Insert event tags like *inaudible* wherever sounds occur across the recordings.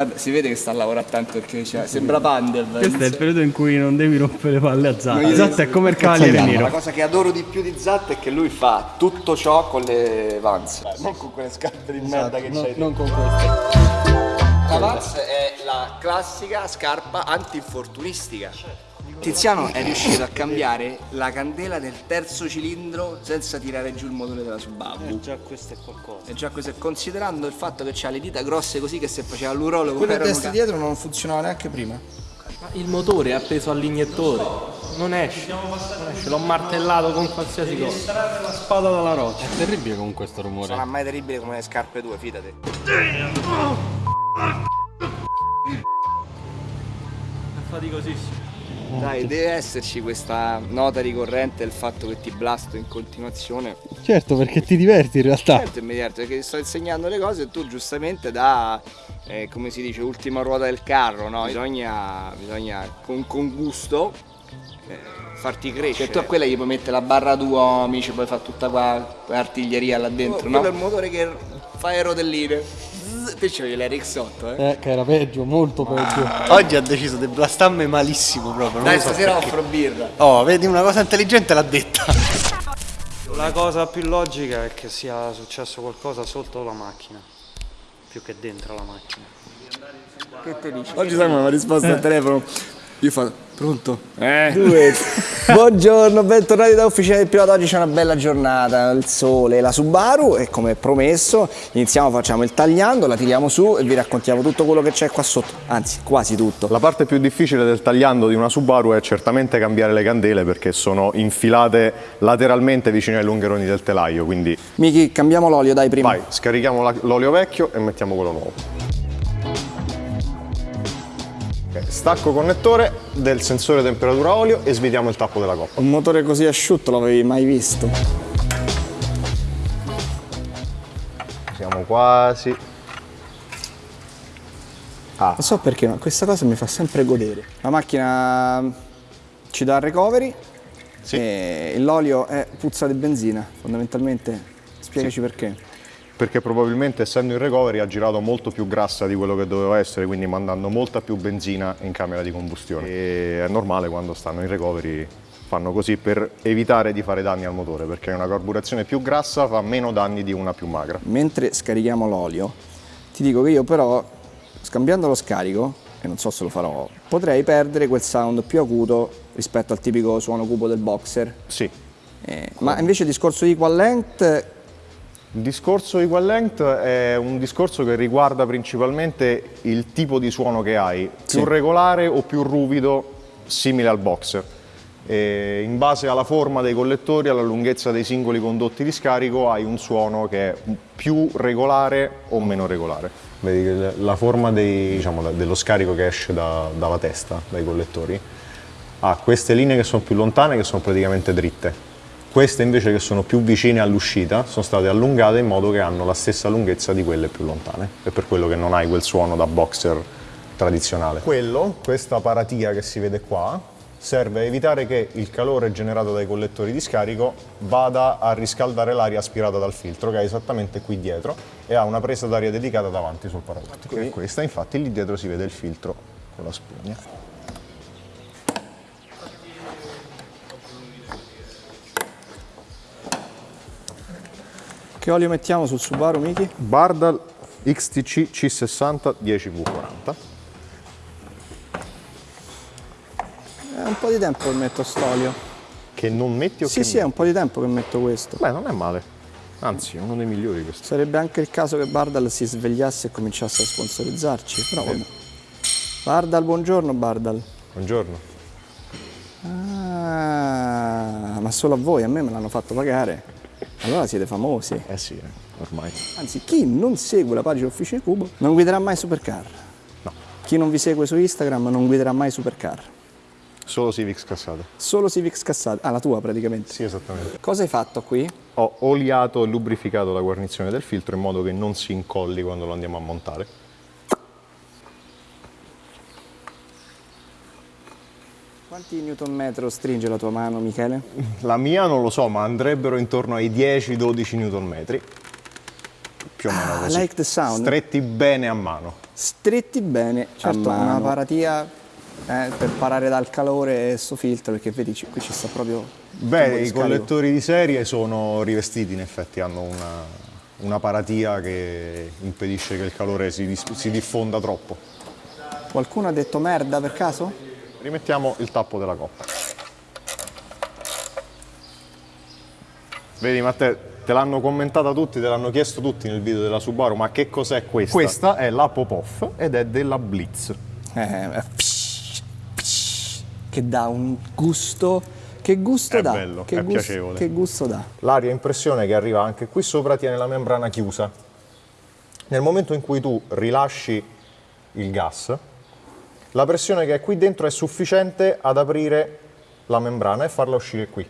Vabbè, si vede che sta a lavorare tanto perché cioè, sembra Pandev. Questo è il periodo in cui non devi rompere le palle a Zat. Zat è come il cavaliere La nero. cosa che adoro di più di Zat è che lui fa tutto ciò con le Vans. Non con quelle scarpe di merda che c'hai. Non con questo. La Vans è la classica scarpa antinfortunistica. Tiziano è riuscito a cambiare la candela del terzo cilindro senza tirare giù il motore della Subaru. Già questo è qualcosa. E già questo, considerando il fatto che c'ha le dita grosse così che se faceva l'urologo Quello a destra ca- dietro non funzionava neanche prima. Ma il motore è appeso all'iniettore. Non esce. Non esce. L'ho martellato con qualsiasi cosa. la spada dalla roccia. È terribile comunque questo rumore. Non è mai terribile come le scarpe tue, fidati. È faticosissimo. Dai, deve esserci questa nota ricorrente del fatto che ti blasto in continuazione. Certo, perché ti diverti in realtà. Certo, è immediato, perché ti sto insegnando le cose e tu giustamente da, eh, come si dice, ultima ruota del carro, no? Bisogna, bisogna con, con gusto eh, farti crescere. Cioè tu a quella gli puoi mettere la barra tua, amici, poi fa tutta qua artiglieria là dentro, no? Quello è il motore che fa le rotelline. Te c'avevi l'RX 8, eh? Eh, che era peggio, molto peggio. Oggi ha deciso di blastarmi malissimo proprio. Dai, so stasera perché. offro birra. Oh, vedi una cosa intelligente l'ha detta. La cosa più logica è che sia successo qualcosa sotto la macchina, più che dentro la macchina. Che te dici? Oggi sai una risposta al telefono. Io faccio, pronto? Eh. Due. *laughs* Buongiorno, bentornati da Ufficina del Pilota. Oggi c'è una bella giornata, il sole, la Subaru e come promesso iniziamo, facciamo il tagliando, la tiriamo su e vi raccontiamo tutto quello che c'è qua sotto, anzi quasi tutto. La parte più difficile del tagliando di una Subaru è certamente cambiare le candele perché sono infilate lateralmente vicino ai lungheroni del telaio, quindi Miki, cambiamo l'olio dai prima. vai, scarichiamo l'olio vecchio e mettiamo quello nuovo. Stacco connettore del sensore temperatura olio e svitiamo il tappo della coppa. Un motore così asciutto l'avevi mai visto? Siamo quasi. Non so perché, ma questa cosa mi fa sempre godere. La macchina ci dà il recovery e l'olio è puzza di benzina, fondamentalmente. Spiegaci perché. Perché probabilmente essendo in recovery ha girato molto più grassa di quello che doveva essere, quindi mandando molta più benzina in camera di combustione. E è normale quando stanno in recovery fanno così per evitare di fare danni al motore, perché una carburazione più grassa fa meno danni di una più magra. Mentre scarichiamo l'olio, ti dico che io però, scambiando lo scarico, e non so se lo farò, potrei perdere quel sound più acuto rispetto al tipico suono cupo del boxer. Sì. Eh, ma invece il discorso di equal length Il discorso equal length è un discorso che riguarda principalmente il tipo di suono che hai, più Sì. regolare o più ruvido, simile al boxer. E in base alla forma dei collettori, alla lunghezza dei singoli condotti di scarico, hai un suono che è più regolare o meno regolare. Vedi la forma dei- diciamo, dello scarico che esce da- dalla testa, dai collettori, ha queste linee che sono più lontane, che sono praticamente dritte. Queste invece che sono più vicine all'uscita sono state allungate in modo che hanno la stessa lunghezza di quelle più lontane. È per quello che non hai quel suono da boxer tradizionale. Quello, questa paratia che si vede qua, serve a evitare che il calore generato dai collettori di scarico vada a riscaldare l'aria aspirata dal filtro che è esattamente qui dietro e ha una presa d'aria dedicata davanti sul paraurti. Che è questa, infatti lì dietro si vede il filtro con la spugna. Che olio mettiamo sul Subaru, Miki? Bardal XTC C60 10V40. È un po' di tempo che metto st'olio. Che non metti o Sì, che sì, è un po' di tempo che metto questo. Beh, non è male. Anzi, è uno dei migliori questo. Sarebbe anche il caso che Bardal si svegliasse e cominciasse a sponsorizzarci, però vabbè. Bardal, buongiorno Bardal. Buongiorno. Ah, ma solo a voi, a me me l'hanno fatto pagare. Allora siete famosi. Eh sì, eh, ormai. Anzi, chi non segue la pagina Officine Cubo non guiderà mai Supercar. No. Chi non vi segue su Instagram non guiderà mai Supercar. Solo Civics cassate. Solo Civic scassati. Ah, la tua praticamente. Sì, esattamente. Cosa hai fatto qui? Ho oliato e lubrificato la guarnizione del filtro in modo che non si incolli quando lo andiamo a montare. Quanti newton metro stringe la tua mano, Michele? La mia non lo so, ma andrebbero intorno ai 10-12 Nm. Più o meno Ah, così. like the sound. Stretti bene a mano. stretti bene Certo, a mano. una paratia eh, per parare dal calore sto filtro, perché vedi qui ci sta proprio... Beh, i collettori di serie sono rivestiti, in effetti hanno una, una paratia che impedisce che il calore si, si diffonda troppo. Qualcuno ha detto merda per caso? Rimettiamo il tappo della coppa. Vedi Matteo, te l'hanno commentata tutti, te l'hanno chiesto tutti nel video della Subaru, ma che cos'è questa? Questa è la Pop-Off ed è della Blitz. Eh, eh, psh, psh, che dà un gusto... Che gusto È dà? bello, che è gus- piacevole. Che gusto dà? L'aria impressione che arriva anche qui sopra tiene la membrana chiusa. Nel momento in cui tu rilasci il gas, la pressione che è qui dentro è sufficiente ad aprire la membrana e farla uscire qui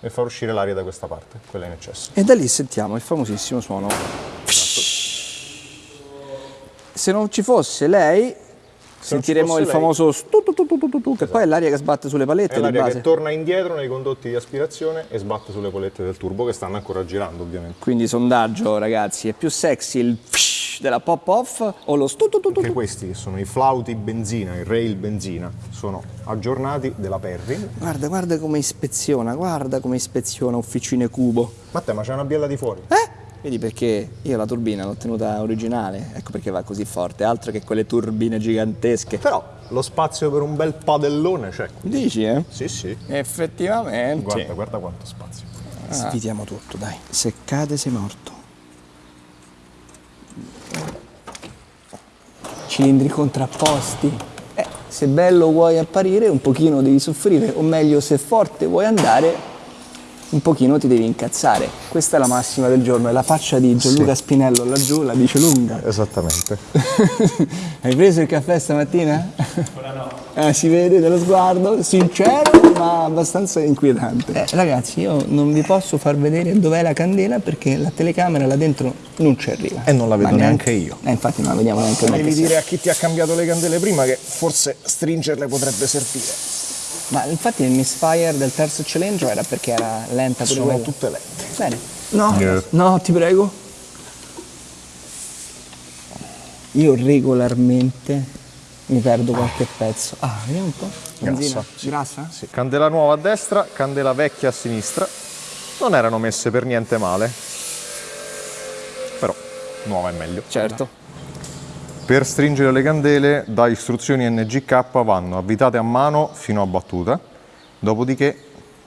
e far uscire l'aria da questa parte, quella in eccesso. E da lì sentiamo il famosissimo suono. Se non ci fosse lei, sentiremo fosse il lei- famoso stu tu tu tu che poi è l'aria che sbatte sulle palette È l'aria che torna indietro nei condotti di aspirazione e sbatte sulle polette del turbo che stanno ancora girando ovviamente. Quindi sondaggio ragazzi, è più sexy il della pop off o lo stu tu tu tu Anche questi che sono i flauti benzina, i rail benzina, sono aggiornati della Perrin. Guarda, guarda come ispeziona, guarda come ispeziona Officine Cubo. Matteo, ma c'è una biella di fuori? Eh? Vedi perché io la turbina l'ho tenuta originale, ecco perché va così forte, altro che quelle turbine gigantesche. Però lo spazio per un bel padellone c'è. Dici, eh? Sì, sì. Effettivamente. Guarda, guarda quanto spazio. Sfidiamo tutto, dai. Se cade sei morto. Cilindri contrapposti. Eh, se bello vuoi apparire, un pochino devi soffrire, o meglio, se forte vuoi andare, un pochino ti devi incazzare. Questa è la massima del giorno, e la faccia di Gianluca Spinello laggiù la dice lunga. Esattamente. *laughs* Hai preso il caffè stamattina? Ancora no. Eh, si vede dallo sguardo, sincero ma abbastanza inquietante. Eh, ragazzi, io non vi posso far vedere dov'è la candela perché la telecamera là dentro non ci arriva. E non la vedo Ma neanche io. Eh, infatti non la vediamo neanche noi. Devi dire a chi ti ha cambiato le candele prima che forse stringerle potrebbe servire. Ma infatti il misfire del terzo cilindro era perché era lenta pure Sono quella. tutte lente. Bene. No, Yeah. no, ti prego. Io regolarmente mi perdo qualche pezzo. Ah, vediamo un po'. Grassa, sì. Grassa? Sì. Candela nuova a destra, candela vecchia a sinistra. Non erano messe per niente male. Però nuova è meglio. Certo. Per stringere le candele da istruzioni NGK vanno avvitate a mano fino a battuta, dopodiché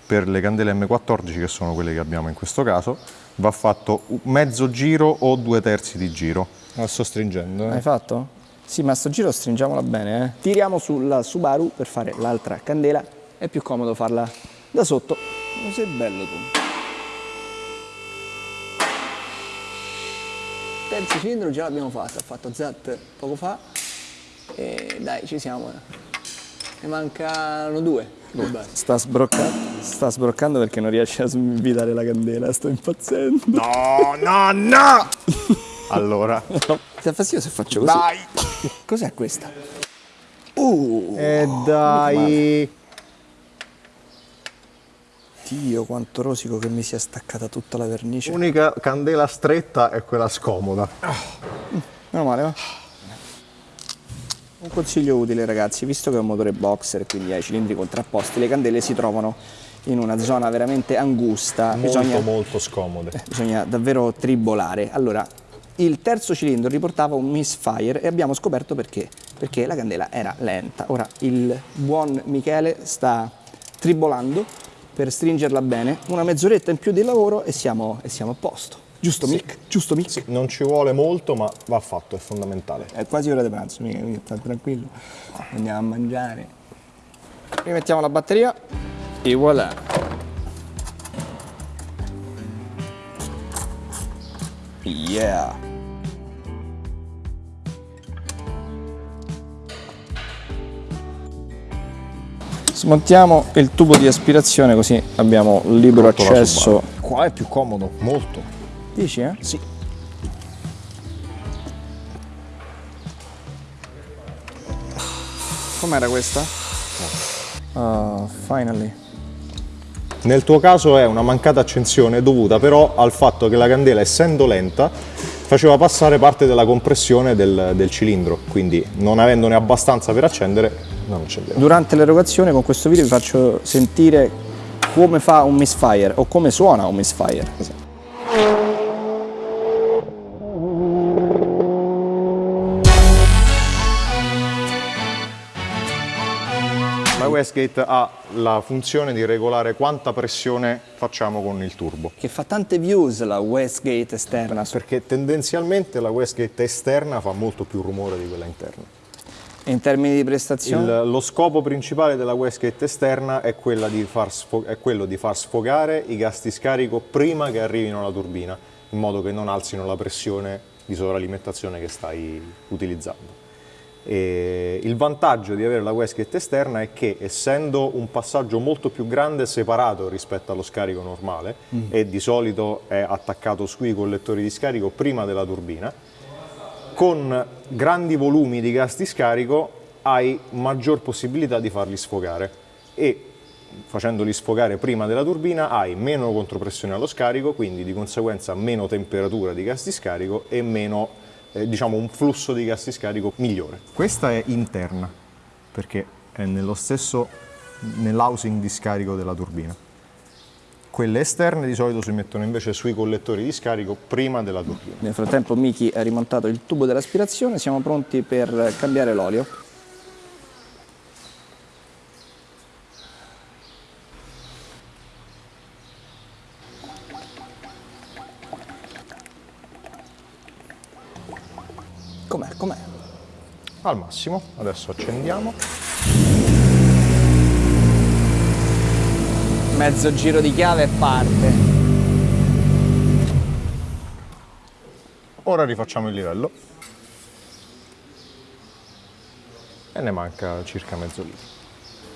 per le candele M14 che sono quelle che abbiamo in questo caso va fatto mezzo giro o due terzi di giro. La sto stringendo. Hai fatto? Sì, ma sto giro stringiamola bene, eh. Tiriamo sulla Subaru per fare l'altra candela. È più comodo farla da sotto. Ma sei bello tu. Terzo cilindro già l'abbiamo fatto, ha fatto Zat poco fa. E dai, ci siamo. eh. Ne mancano due. Sta sbroccando, sta sbroccando perché non riesce a svitare la candela, sto impazzendo. No, no, no! *laughs* allora, Ti dà fastidio se faccio così? dai! Cos'è questa? Uh, E dai! Dio, quanto rosico che mi sia staccata tutta la vernice. L'unica candela stretta è quella scomoda. Meno male, va. Un consiglio utile ragazzi, visto che è un motore boxer, quindi ha i cilindri contrapposti, le candele si trovano in una zona veramente angusta, Molto, bisogna, molto scomode. bisogna davvero tribolare. Allora, il terzo cilindro riportava un misfire e abbiamo scoperto perché, perché la candela era lenta. Ora il buon Michele sta tribolando per stringerla bene, una mezz'oretta in più di lavoro e siamo, e siamo a posto. Giusto Mick? Giusto Mick? Non ci vuole molto, ma va fatto, è fondamentale. È quasi ora di pranzo, mica, quindi sta tranquillo. Andiamo a mangiare. Rimettiamo la batteria e voilà. Yeah. Smontiamo il tubo di aspirazione così abbiamo libero la accesso. Qua è più comodo, molto. Dici, eh? Sì. Com'era questa? Oh, finally. Nel tuo caso è una mancata accensione dovuta però al fatto che la candela, essendo lenta, faceva passare parte della compressione del, del cilindro, quindi non avendone abbastanza per accendere, non accendeva. Durante l'erogazione con questo video vi faccio sentire come fa un misfire o come suona un misfire. La Westgate ha la funzione di regolare quanta pressione facciamo con il turbo. Che fa tante views la Westgate esterna. Perché tendenzialmente la Westgate esterna fa molto più rumore di quella interna. In termini di prestazioni? Il- lo scopo principale della Westgate esterna è, di è quello di far sfogare i gas di scarico prima che arrivino alla turbina, in modo che non alzino la pressione di sovralimentazione che stai utilizzando. E il vantaggio di avere la Westgate esterna è che essendo un passaggio molto più grande separato rispetto allo scarico normale e di solito è attaccato sui collettori di scarico prima della turbina, con grandi volumi di gas di scarico hai maggior possibilità di farli sfogare e facendoli sfogare prima della turbina hai meno contropressione allo scarico, quindi di conseguenza meno temperatura di gas di scarico e meno eh, diciamo un flusso di gas di scarico migliore. Questa è interna perché è nello stesso nell'housing di scarico della turbina. Quelle esterne di solito si mettono invece sui collettori di scarico prima della turbina. Nel frattempo Miki ha rimontato il tubo dell'aspirazione, siamo pronti per cambiare l'olio. Com'è? Com'è? Al massimo, adesso accendiamo. Mezzo giro di chiave e parte. Ora rifacciamo il livello. E ne manca circa mezzo litro.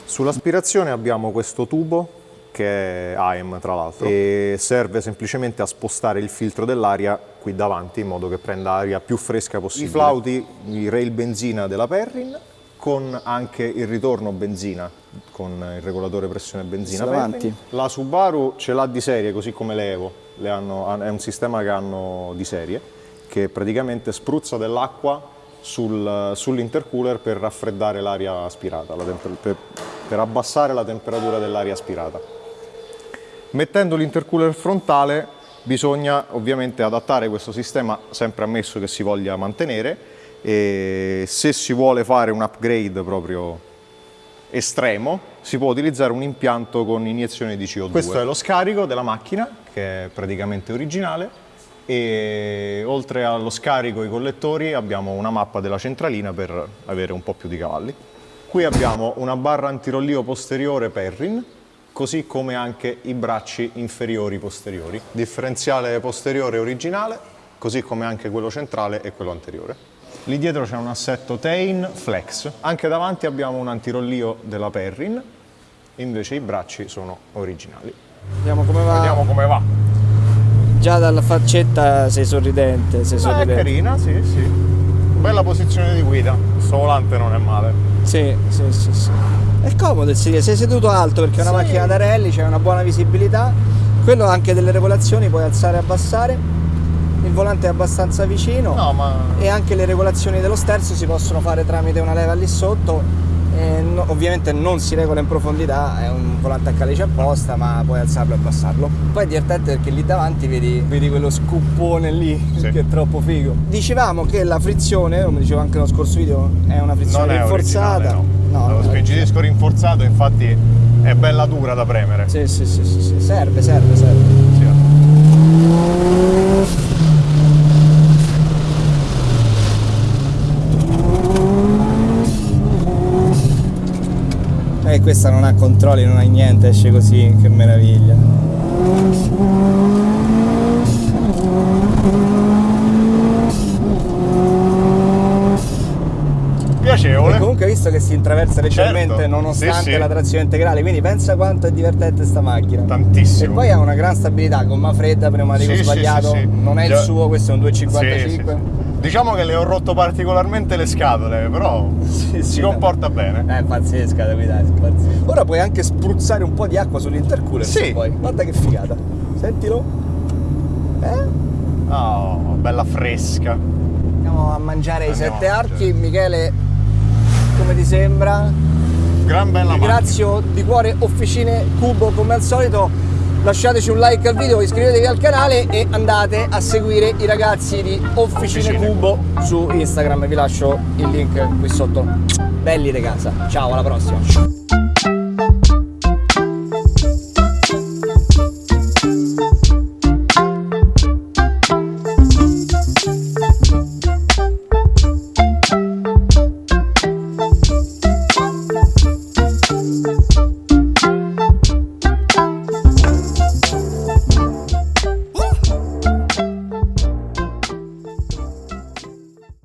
Sull'aspirazione abbiamo questo tubo che è AEM tra l'altro e serve semplicemente a spostare il filtro dell'aria qui davanti in modo che prenda aria più fresca possibile. I flauti, i rail benzina della Perrin con anche il ritorno benzina con il regolatore pressione benzina davanti. La Subaru ce l'ha di serie così come le Evo, Le hanno- è un sistema che hanno di serie che praticamente spruzza dell'acqua sul- sull'intercooler per raffreddare l'aria aspirata, la per, per abbassare la temperatura dell'aria aspirata. Mettendo l'intercooler frontale bisogna ovviamente adattare questo sistema, sempre ammesso che si voglia mantenere, e se si vuole fare un upgrade proprio estremo, si può utilizzare un impianto con iniezione di CO2. Questo è lo scarico della macchina, che è praticamente originale, e oltre allo scarico e i collettori abbiamo una mappa della centralina per avere un po' più di cavalli. Qui abbiamo una barra antirollio posteriore Perrin, così come anche i bracci inferiori posteriori. Differenziale posteriore originale, così come anche quello centrale e quello anteriore. Lì dietro c'è un assetto Tain Flex. Anche davanti abbiamo un antirollio della Perrin, invece i bracci sono originali. Vediamo come va. Vediamo come va. Già dalla faccetta sei sorridente, sei Eh, è sorridente. carina, sì, sì. Bella posizione di guida, questo volante non è male. Sì, sì, sì, sì. È comodo il sedile, sei seduto alto perché è una Sì. macchina da rally, c'è una buona visibilità. Quello ha anche delle regolazioni, puoi alzare e abbassare. Il volante è abbastanza vicino. No, ma E anche le regolazioni dello sterzo si possono fare tramite una leva lì sotto. E no- ovviamente non si regola in profondità, è un volante a calice apposta, ma puoi alzarlo e abbassarlo. Poi è divertente perché lì davanti vedi, vedi quello scuppone lì, *laughs* Sì. che è troppo figo. Dicevamo che la frizione, come dicevo anche nello scorso video, è una frizione non rinforzata. no. No, Lo spingidisco rinforzato, infatti è bella dura da premere. Sì, sì, sì, sì, sì, serve, serve, serve. Sì. Questa non ha controlli, non ha niente, esce così, che meraviglia. Piacevole. E comunque visto che si intraversa leggermente Certo, nonostante sì, sì. la trazione integrale, quindi pensa quanto è divertente sta macchina. E Tantissimo. poi ha una gran stabilità, gomma fredda, pneumatico Sì, sbagliato, non è il Già- suo, questo è un 255. Diciamo che le ho rotto particolarmente le scatole, però Sì, si sì, comporta bene. È pazzesca da guidare, pazzesca. Ora puoi anche spruzzare un po' di acqua sull'intercooler Sì. se vuoi. Guarda che figata. Sentilo. Eh? Oh, bella fresca. Andiamo a mangiare i Andiamo sette a archi. Michele, come ti sembra? Gran bella. Ringrazio di cuore Officine Cubo come al solito. Lasciateci un like al video, iscrivetevi al canale e andate a seguire i ragazzi di Officine, Officine Cubo su Instagram. Vi lascio il link qui sotto. Belli di casa. Ciao, alla prossima.